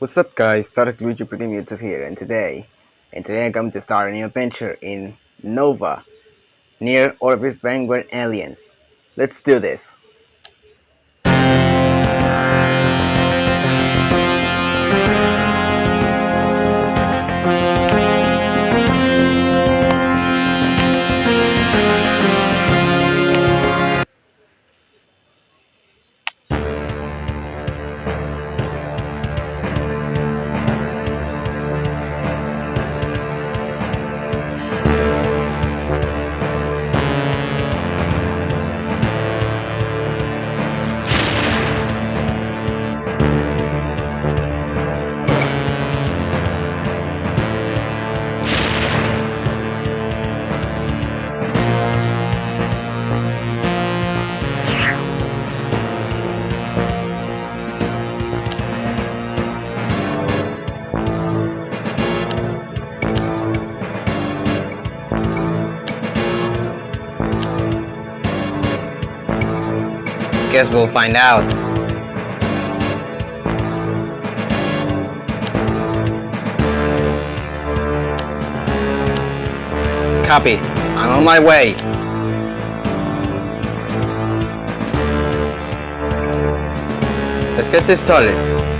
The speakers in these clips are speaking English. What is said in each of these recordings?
What's up guys, Tarek Luigi Premium YouTube here and today, and today I'm going to start a new adventure in Nova, near orbit Vanguard Alliance. Let's do this. Guess we'll find out. Copy. I'm on my way. Let's get this started.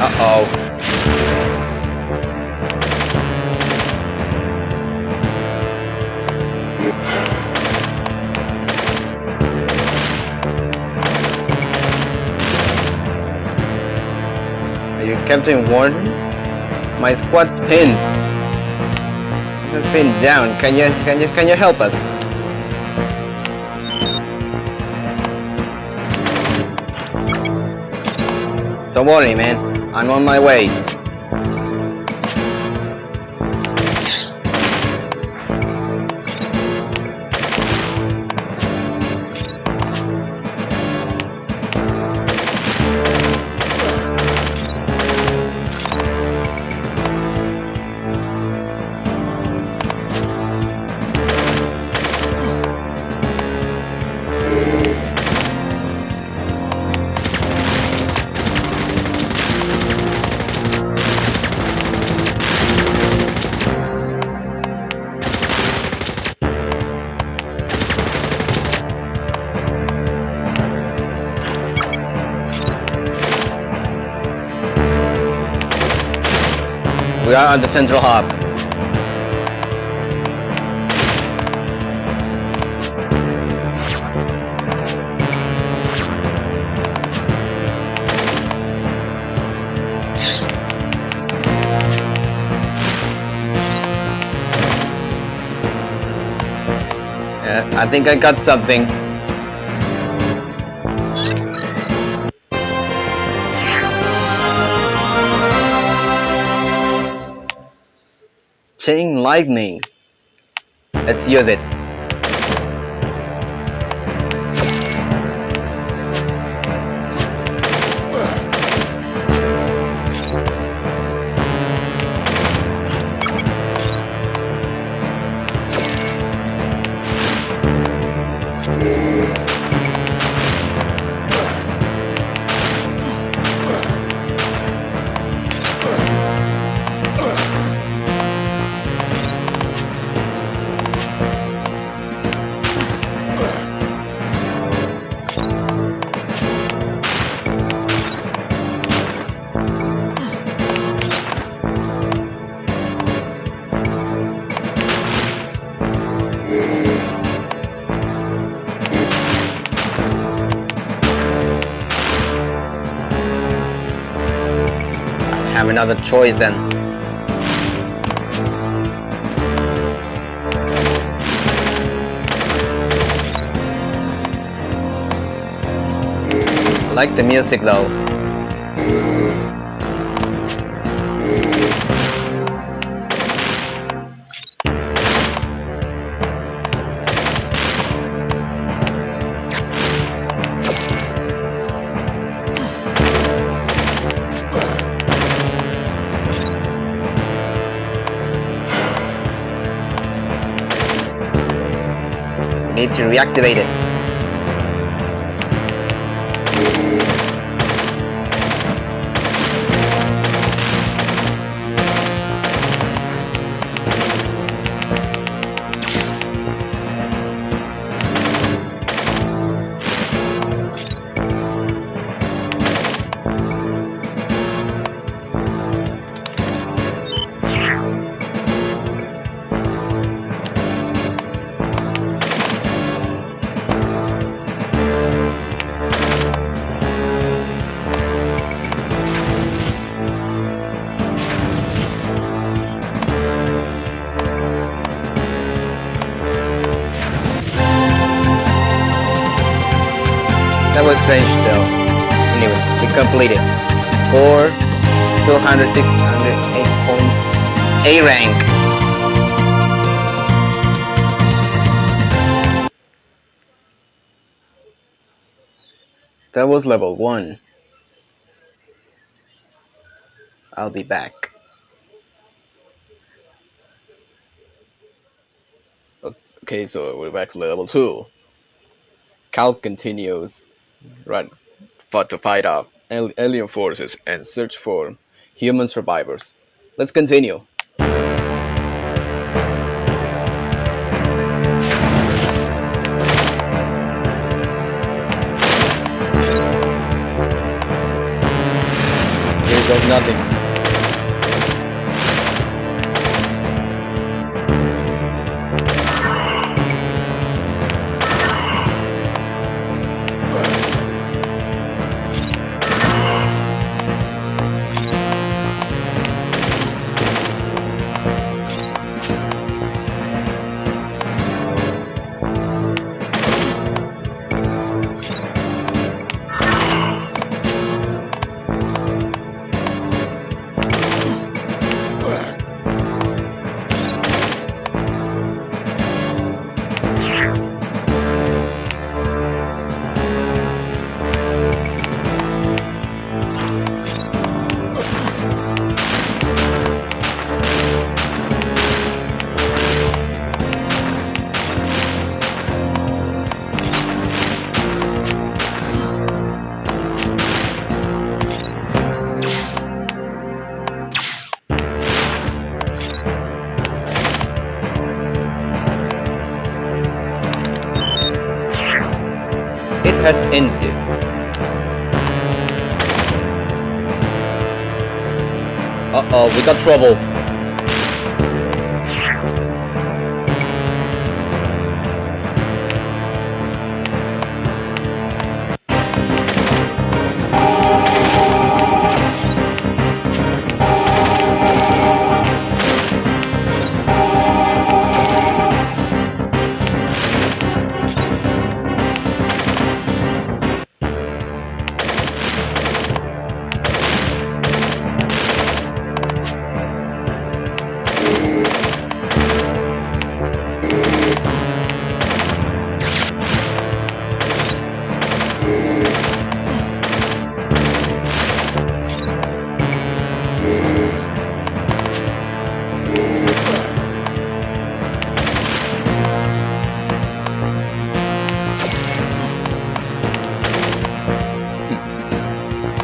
Uh-oh. Are you Captain Wardin? My squad's pinned. It's pinned down. Can you can you can you help us? Don't worry, man. I'm on my way. We are on the central hub. Uh, I think I got something. Chain lightning. Let's use it. Have another choice then. I like the music though. Need was strange though. Anyways, we completed. Score 200, 608 points. A rank. That was level 1. I'll be back. Okay, so we're back to level 2. Kal continues for, to fight off alien forces and search for human survivors. Let's continue. Here goes nothing. Has ended. Uh-oh, we got trouble.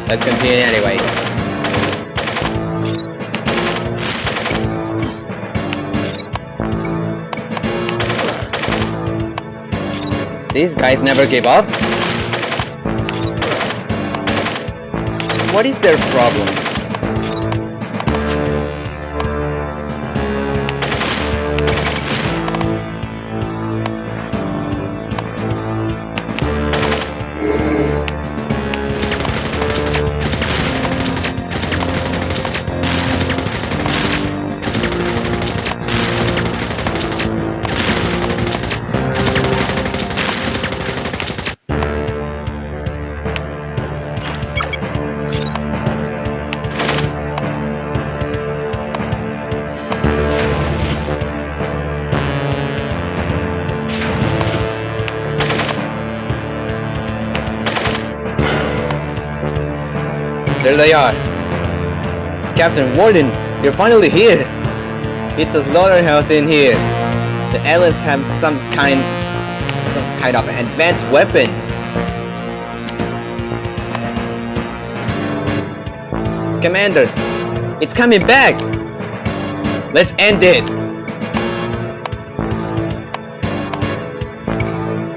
Let's continue anyway. These guys never give up? What is their problem? There they are. Captain Wardin, you're finally here. It's a slaughterhouse in here. The aliens have some kind, some kind of advanced weapon. Commander, it's coming back! Let's end this!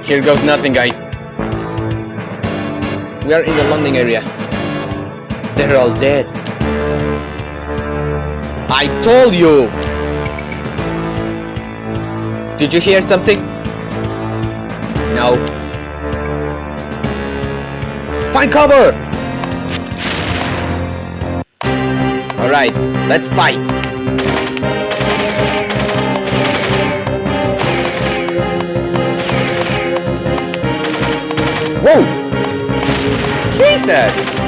Here goes nothing, guys. We are in the landing area. They're all dead. I told you! Did you hear something? No. Find cover! Alright, let's fight! Whoa! Jesus!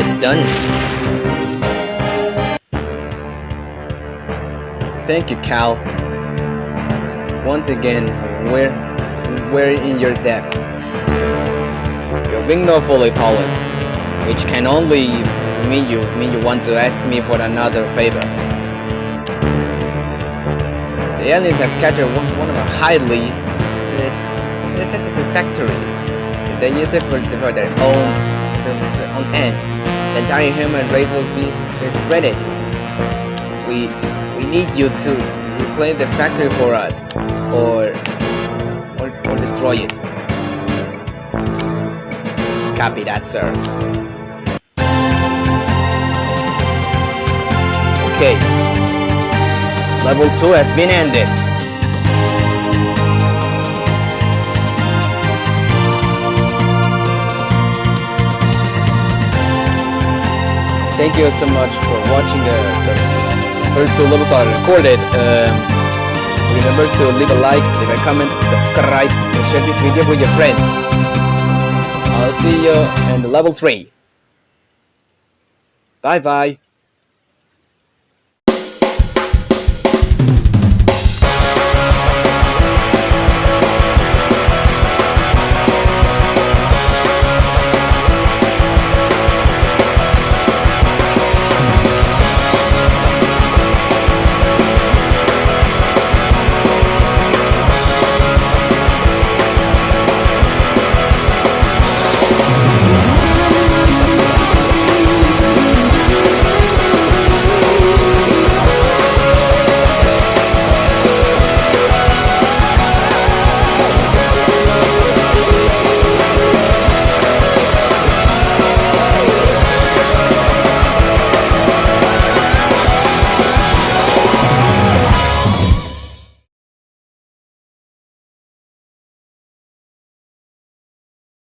It's done. Thank you, Kal. Once again, we're we're in your debt. You're being no fully pilot, which can only mean you mean you want to ask me for another favor. The aliens have captured one, one of our highly sensitive factories. If they use it for, for their own own ends, the entire human race will be threatened. We we need you to reclaim the factory for us, or or, or destroy it. Copy that, sir. Okay. Level 2 has been ended. Thank you so much for watching the, the first two levels I recorded. Um, remember to leave a like, leave a comment, subscribe, and share this video with your friends. I'll see you in level 3. Bye bye.